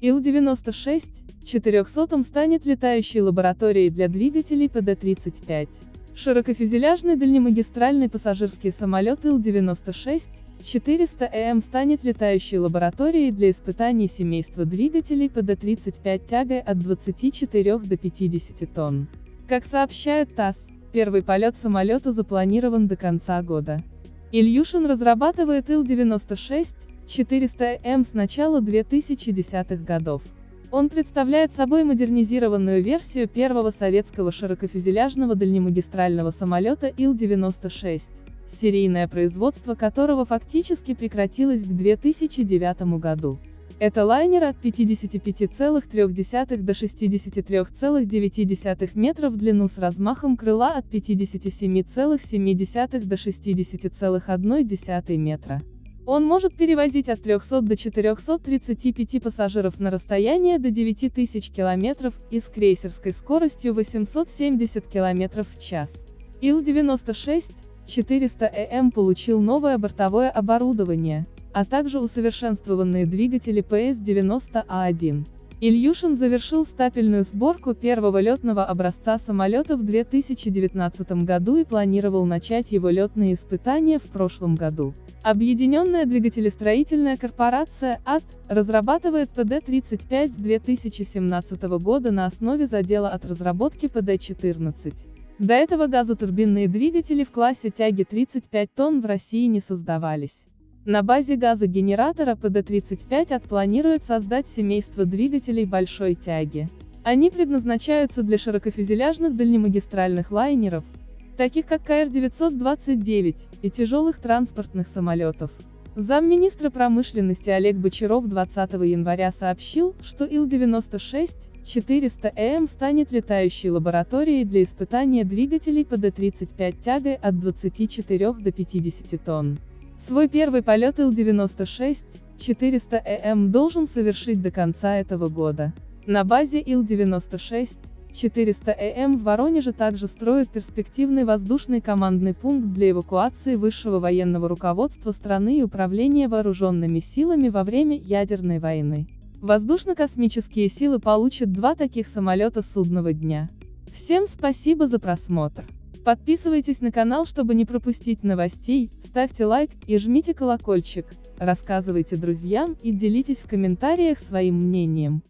Ил-96-400 станет летающей лабораторией для двигателей ПД-35. Широкофюзеляжный дальнемагистральный пассажирский самолет Ил-96-400ЭМ станет летающей лабораторией для испытаний семейства двигателей ПД-35 тягой от 24 до 50 тонн. Как сообщает ТАСС, первый полет самолета запланирован до конца года. Ильюшин разрабатывает Ил-96-400М с начала 2010-х годов. Он представляет собой модернизированную версию первого советского широкофюзеляжного дальнемагистрального самолета Ил-96, серийное производство которого фактически прекратилось к 2009 году. Это лайнер от 55,3 до 63,9 метров в длину с размахом крыла от 57,7 до 60,1 метра. Он может перевозить от 300 до 435 пассажиров на расстояние до 9000 км и с крейсерской скоростью 870 км в час. Ил-96 400ЭМ получил новое бортовое оборудование, а также усовершенствованные двигатели ПС-90А1. Ильюшин завершил стапельную сборку первого летного образца самолета в 2019 году и планировал начать его летные испытания в прошлом году. Объединенная двигателестроительная корпорация АТ разрабатывает ПД-35 с 2017 года на основе задела от разработки ПД-14. До этого газотурбинные двигатели в классе тяги 35 тонн в России не создавались. На базе газогенератора ПД-35 АТ планирует создать семейство двигателей большой тяги. Они предназначаются для широкофюзеляжных дальнемагистральных лайнеров, таких как КР-929, и тяжелых транспортных самолетов. Замминистра промышленности Олег Бочаров 20 января сообщил, что Ил-96-400ЭМ станет летающей лабораторией для испытания двигателей ПД-35 тягой от 24 до 50 тонн. Свой первый полет Ил-96-400ЭМ должен совершить до конца этого года. На базе Ил-96 400ЭМ в Воронеже также строят перспективный воздушный командный пункт для эвакуации высшего военного руководства страны и управления вооруженными силами во время ядерной войны. Воздушно-космические силы получат два таких самолета судного дня. Всем спасибо за просмотр. Подписывайтесь на канал, чтобы не пропустить новостей, ставьте лайк и жмите колокольчик, рассказывайте друзьям и делитесь в комментариях своим мнением.